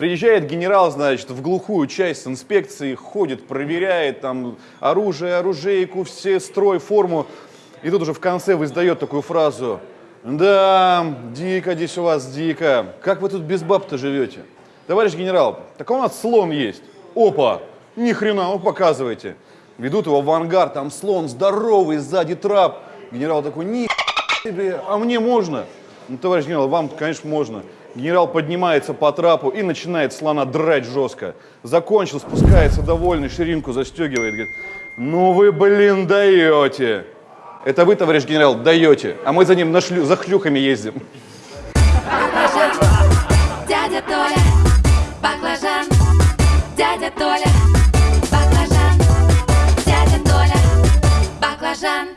Приезжает генерал, значит, в глухую часть инспекции, ходит, проверяет там оружие, оружейку, все строй, форму. И тут уже в конце издает такую фразу. Да, дико здесь у вас, дико. Как вы тут без баб-то живете? Товарищ генерал, так у нас слон есть. Опа, ни хрена, ну показывайте. Ведут его в ангар, там слон здоровый, сзади трап. Генерал такой, ни себе, а мне можно? Ну, товарищ генерал, вам, конечно, можно. Генерал поднимается по трапу и начинает слона драть жестко. Закончил, спускается довольный, ширинку застегивает, говорит, ну вы, блин, даете. Это вы, товарищ генерал, даете, а мы за ним на шлю... за хлюхами ездим. Баклажан, дядя Толя, баклажан, дядя Толя, баклажан, дядя Толя, баклажан.